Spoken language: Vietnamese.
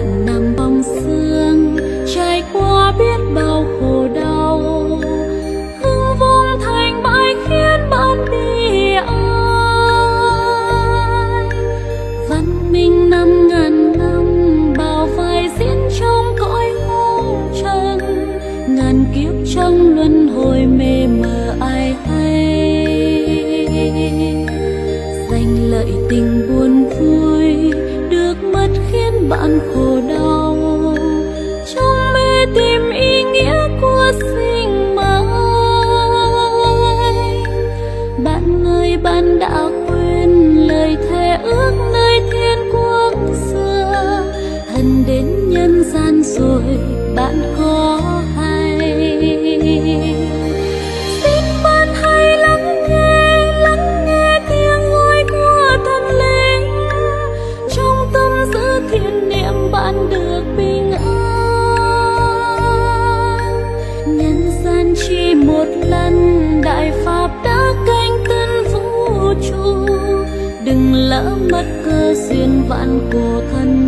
bạn nằm bóng xương, trải qua biết bao khổ đau. Hưng vong thành bại khiến bạn đi ai? Văn minh năm ngàn năm, bao vai diễn trong cõi hồng trần. Ngàn kiếp trong luân hồi mê mờ ai hay? Danh lợi tình buồn vui được mất khiến bạn khổ đã lỡ mất cơ duyên vạn cổ thân.